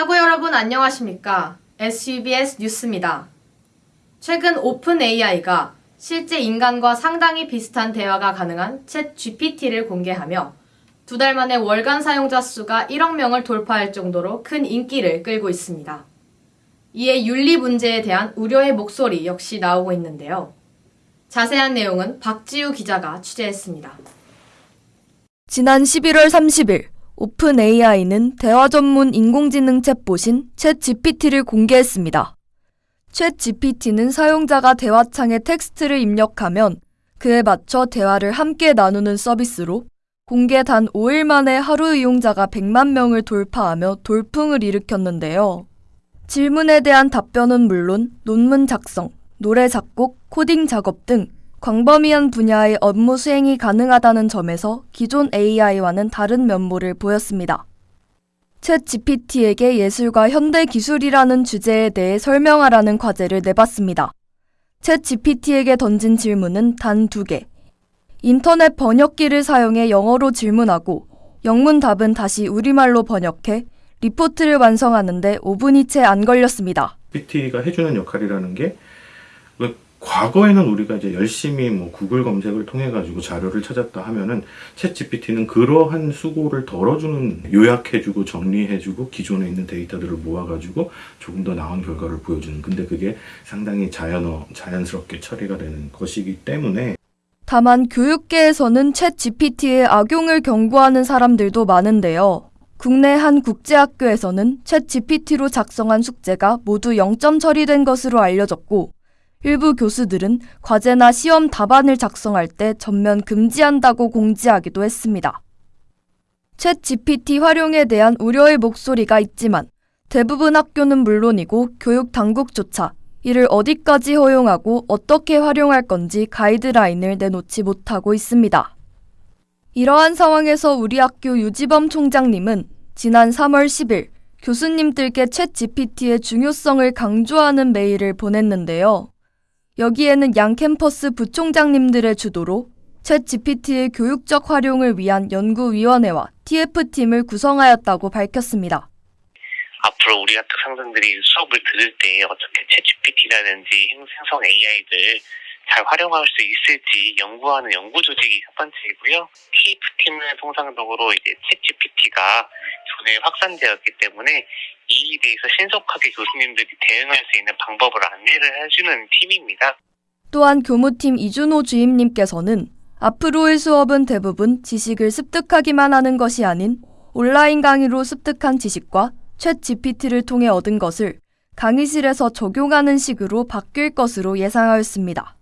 학우 여러분 안녕하십니까? SUBS 뉴스입니다. 최근 오픈 AI가 실제 인간과 상당히 비슷한 대화가 가능한 챗 GPT를 공개하며 두 달 만에 월간 사용자 수가 1억 명을 돌파할 정도로 큰 인기를 끌고 있습니다. 이에 윤리 문제에 대한 우려의 목소리 역시 나오고 있는데요. 자세한 내용은 박지우 기자가 취재했습니다. 지난 11월 30일 OpenAI는 대화 전문 인공지능 챗봇인 ChatGPT를 공개했습니다. ChatGPT는 사용자가 대화창에 텍스트를 입력하면 그에 맞춰 대화를 함께 나누는 서비스로 공개 단 5일 만에 하루 이용자가 100만 명을 돌파하며 돌풍을 일으켰는데요. 질문에 대한 답변은 물론 논문 작성, 노래 작곡, 코딩 작업 등 광범위한 분야의 업무 수행이 가능하다는 점에서 기존 AI와는 다른 면모를 보였습니다. 챗 GPT에게 예술과 현대 기술이라는 주제에 대해 설명하라는 과제를 내봤습니다. 챗 GPT에게 던진 질문은 단 두 개. 인터넷 번역기를 사용해 영어로 질문하고 영문 답은 다시 우리말로 번역해 리포트를 완성하는데 5분이 채 안 걸렸습니다. GPT가 해주는 역할이라는 게그 과거에는 우리가 이제 열심히 뭐 구글 검색을 통해 가지고 자료를 찾았다 하면은 챗 GPT는 그러한 수고를 덜어주는 요약해주고 정리해주고 기존에 있는 데이터들을 모아가지고 조금 더 나은 결과를 보여주는 근데 그게 상당히 자연어 자연스럽게 처리가 되는 것이기 때문에 다만 교육계에서는 챗 GPT의 악용을 경고하는 사람들도 많은데요. 국내 한 국제학교에서는 챗 GPT로 작성한 숙제가 모두 0점 처리된 것으로 알려졌고, 일부 교수들은 과제나 시험 답안을 작성할 때 전면 금지한다고 공지하기도 했습니다. 챗 GPT 활용에 대한 우려의 목소리가 있지만 대부분 학교는 물론이고 교육 당국조차 이를 어디까지 허용하고 어떻게 활용할 건지 가이드라인을 내놓지 못하고 있습니다. 이러한 상황에서 우리 학교 유지범 총장님은 지난 3월 10일 교수님들께 챗 GPT의 중요성을 강조하는 메일을 보냈는데요. 여기에는 양 캠퍼스 부총장님들의 주도로 챗 GPT의 교육적 활용을 위한 연구위원회와 TF팀을 구성하였다고 밝혔습니다. 앞으로 우리 같은 상생들이 수업을 들을 때 어떻게 챗GPT라든지 생성 AI를 잘 활용할 수 있을지 연구하는 연구 조직이 첫 번째이고요. TF팀은 통상적으로 이제 챗GPT가 전에 확산되었기 때문에 이에 대해서 신속하게 교수님들이 대응할 수 있는 방법을 안내를 해주는 팀입니다. 또한 교무팀 이준호 주임님께서는 앞으로의 수업은 대부분 지식을 습득하기만 하는 것이 아닌 온라인 강의로 습득한 지식과 챗 GPT를 통해 얻은 것을 강의실에서 적용하는 식으로 바뀔 것으로 예상하였습니다.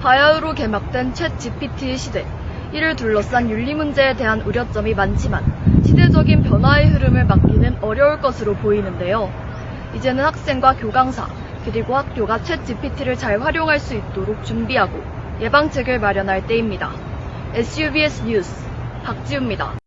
바야흐로 개막된 챗 GPT의 시대. 이를 둘러싼 윤리 문제에 대한 우려점이 많지만 시대적인 변화의 흐름을 막기는 어려울 것으로 보이는데요. 이제는 학생과 교강사, 그리고 학교가 챗 GPT를 잘 활용할 수 있도록 준비하고 예방책을 마련할 때입니다. SUBS 뉴스 박지우입니다.